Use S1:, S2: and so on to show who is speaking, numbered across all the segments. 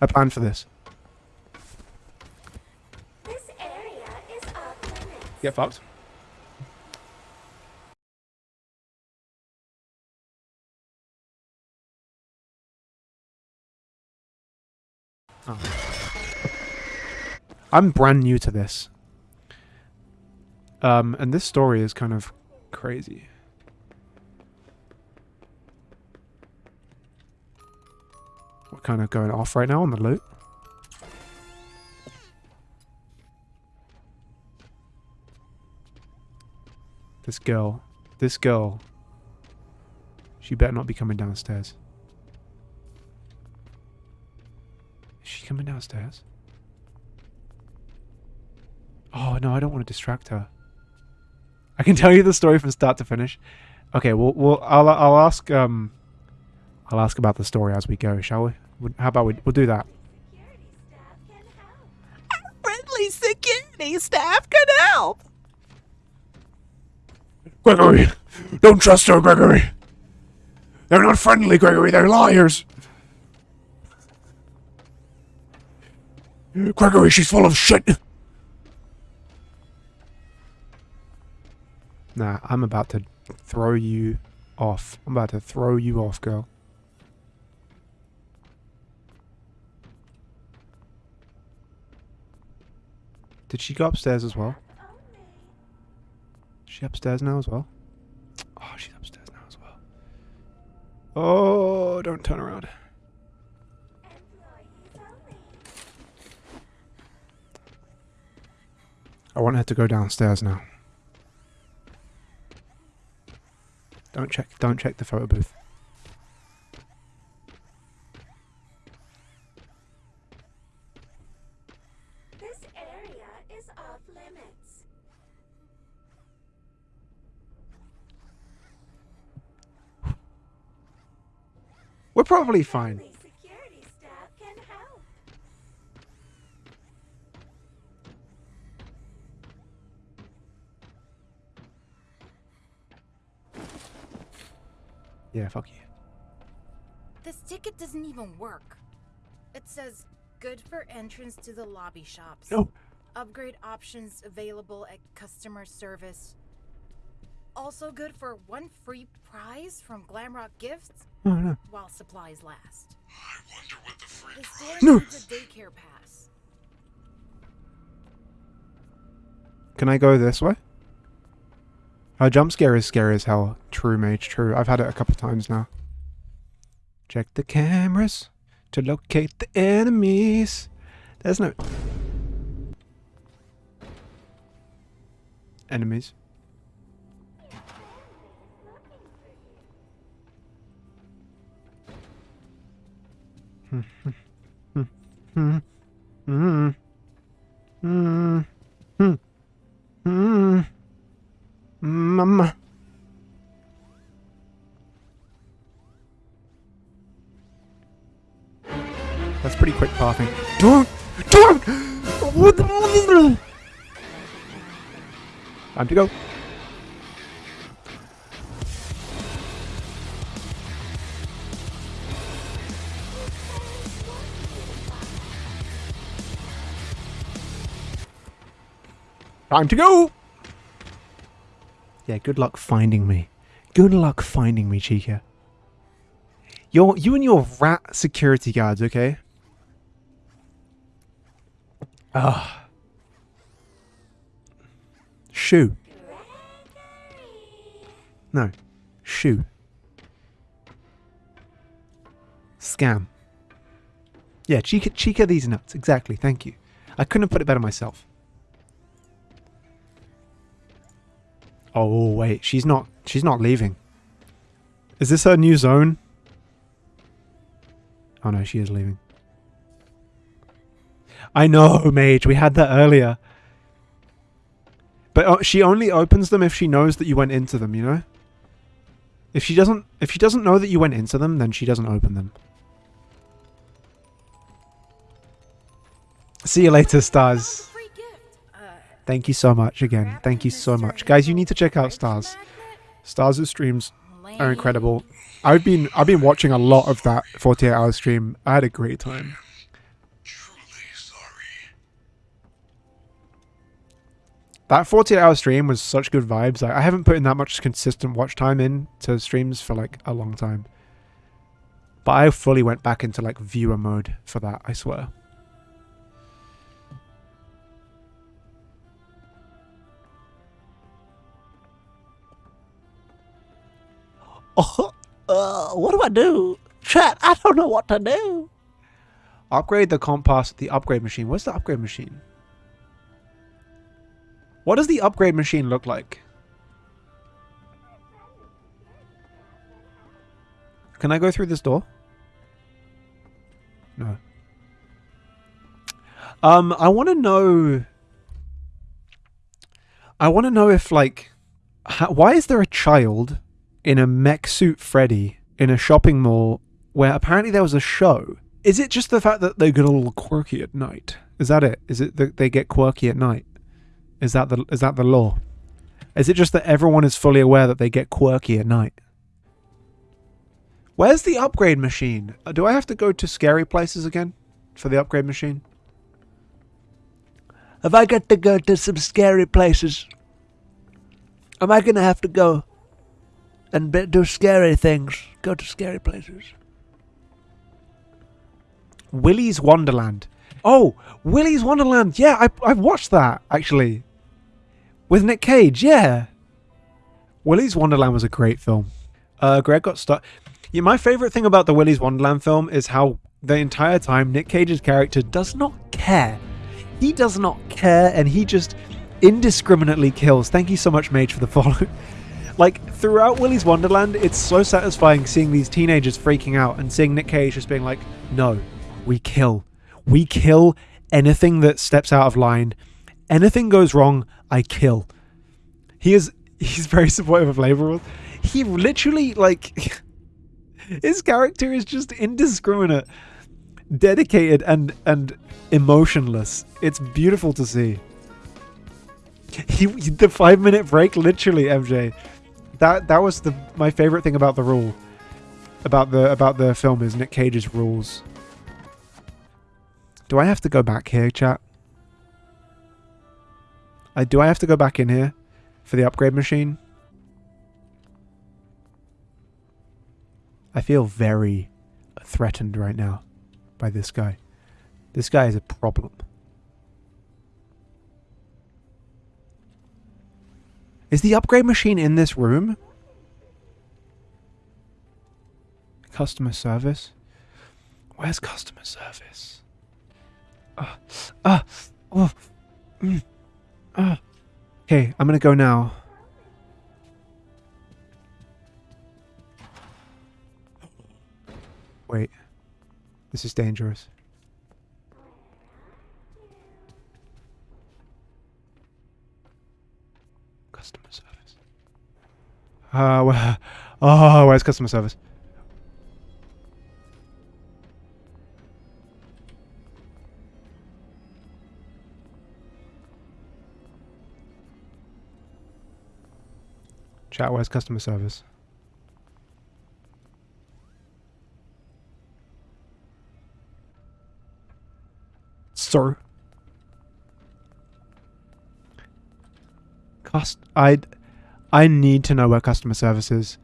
S1: I planned for this.
S2: This area is off limits.
S1: Get fucked. Oh. I'm brand new to this. Um, and this story is kind of crazy. We're kind of going off right now on the loot. This girl. This girl. She better not be coming downstairs. Is she coming downstairs? Oh, no, I don't want to distract her. I can tell you the story from start to finish. Okay, well, well I'll, I'll ask, um, I'll ask about the story as we go, shall we? How about we, we'll do that.
S2: Security staff can help.
S3: Friendly security staff can help.
S1: Gregory! Don't trust her, Gregory! They're not friendly, Gregory, they're liars! Gregory, she's full of shit! Nah, I'm about to throw you off. I'm about to throw you off, girl. Did she go upstairs as well? Is she upstairs now as well? Oh, she's upstairs now as well. Oh, don't turn around. I want her to go downstairs now. Don't check don't check the photo booth. Probably fine.
S2: Friendly security staff can help.
S1: Yeah, fuck you.
S4: This ticket doesn't even work. It says good for entrance to the lobby shops.
S1: No.
S4: Upgrade options available at customer service. Also good for one free prize from Glamrock Gifts
S1: No, no.
S4: while supplies last.
S5: I wonder what the free
S4: The
S5: prize
S4: store
S1: No.
S4: needs a daycare pass.
S1: Can I go this way? Her jump scare is scary as hell. True, mage, true. I've had it a couple times now. Check the cameras to locate the enemies. There's no... Enemies. That's pretty quick pathing. Don't! Don't! What the- Time to go. Time to go! Yeah, good luck finding me. Good luck finding me, Chica. You're, you and your rat security guards, okay? Ah. Shoe. No. Shoe. Scam. Yeah, Chica, Chica these nuts. Exactly. Thank you. I couldn't have put it better myself. Oh wait, she's not. She's not leaving. Is this her new zone? Oh no, she is leaving. I know, Mage. We had that earlier. But uh, she only opens them if she knows that you went into them. You know. If she doesn't, if she doesn't know that you went into them, then she doesn't open them. See you later, stars. Thank you so much again. Thank you so much. Guys, you need to check out Stars. Stars' streams are incredible. I've been I've been watching a lot of that 48 hour stream. I had a great time. That 48 hour stream was such good vibes. I haven't put in that much consistent watch time in to streams for like a long time. But I fully went back into like viewer mode for that, I swear.
S3: Oh, uh, what do I do? Chat, I don't know what to do.
S1: Upgrade the compass the upgrade machine. What's the upgrade machine? What does the upgrade machine look like? Can I go through this door? No. Um, I want to know. I want to know if like, how, why is there a child in a mech suit Freddy in a shopping mall where apparently there was a show? Is it just the fact that they get a little quirky at night? Is that it? Is it that they get quirky at night? Is that the is that the law? Is it just that everyone is fully aware that they get quirky at night? Where's the upgrade machine? Uh, Do I have to go to scary places again for the upgrade machine?
S3: Have I got to go to some scary places, am I gonna have to go and do scary things? Go to scary places.
S1: Willy's Wonderland. Oh, Willy's Wonderland. Yeah, I I've watched that actually. With Nick Cage, yeah. Willy's Wonderland was a great film. Uh, Greg got stuck. Yeah, my favorite thing about the Willy's Wonderland film is how the entire time Nick Cage's character does not care. He does not care, and he just indiscriminately kills. Thank you so much, Mage, for the follow. like throughout Willy's Wonderland, it's so satisfying seeing these teenagers freaking out and seeing Nick Cage just being like, "No, we kill, we kill anything that steps out of line. Anything goes wrong, I kill." He is he's very supportive of labor rules. He literally like his character is just indiscriminate, dedicated and and emotionless. It's beautiful to see. He the 5 minute break literally MJ. That that was the my favorite thing about the rule about the about the film is Nick Cage's rules. Do I have to go back here, chat? I do I have to go back in here for the upgrade machine? I feel very threatened right now by this guy. This guy is a problem. Is the upgrade machine in this room? Customer service? Where's customer service? Ah, ah, oh, mm, ah. Okay, I'm gonna go now. Wait. This is dangerous. Customer service. Uh, where, oh, where's customer service? Chat, where's customer service? Sir. I I need to know where customer service is.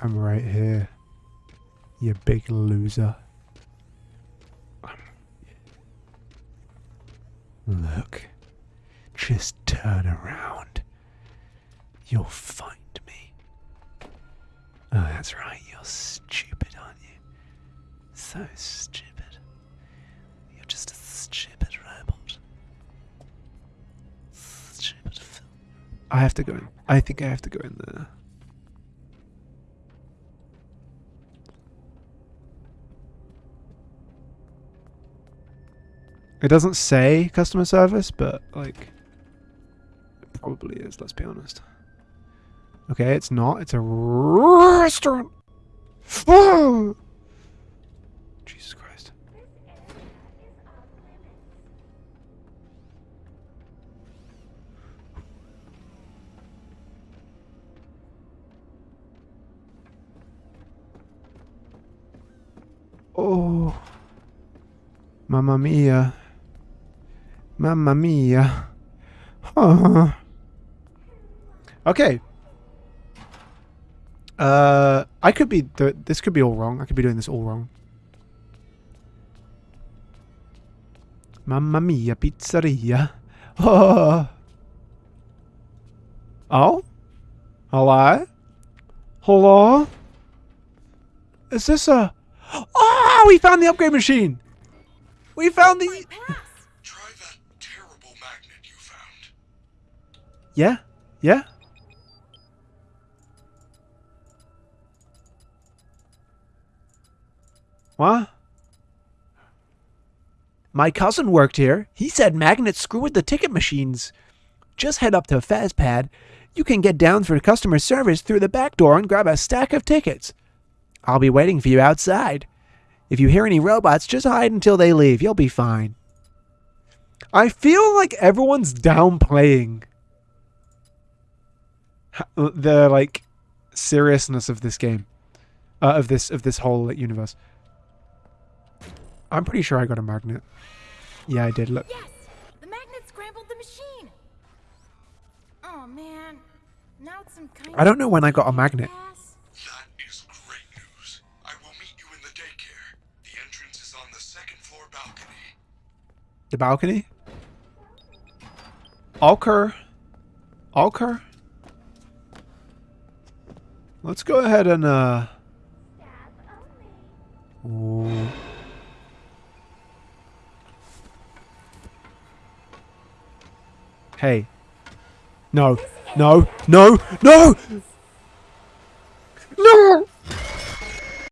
S1: I'm right here. You big loser. Look. Just turn around. You'll find me. Oh, that's right. You're stupid, aren't you? So stupid. You're just a stupid robot. Stupid. Film. I have to go in. I think I have to go in there. It doesn't say customer service, but like it probably is, let's be honest. Okay, it's not. It's a restaurant. Oh! Jesus Christ. Oh. Mamma mia. Mamma mia. Huh. Okay, uh, I could be. Th- this could be all wrong. I could be doing this all wrong. Mamma mia, pizzeria. Oh. Oh? Hello? Hello? Is this a... Oh, we found the upgrade machine! We found the...
S5: Try that terrible magnet you found.
S1: Yeah? Yeah? What? My cousin worked here. He said magnets screw with the ticket machines. Just head up to FazPad. You can get down for customer service through the back door and grab a stack of tickets. I'll be waiting for you outside. If you hear any robots, just hide until they leave. You'll be fine. I feel like everyone's downplaying the like seriousness of this game, uh, of this of this whole universe. I'm pretty sure I got a magnet. Yeah, I did. Look,
S4: Yes! The magnet scrambled the machine! Oh man. Now it's some kind
S1: I don't know when I got a magnet.
S5: That is great news. I will meet you in the daycare. The entrance is on the second floor balcony.
S1: the balcony. Okay. Okay. Let's go ahead and uh. Ooh. Hey. No. No. No. No. No.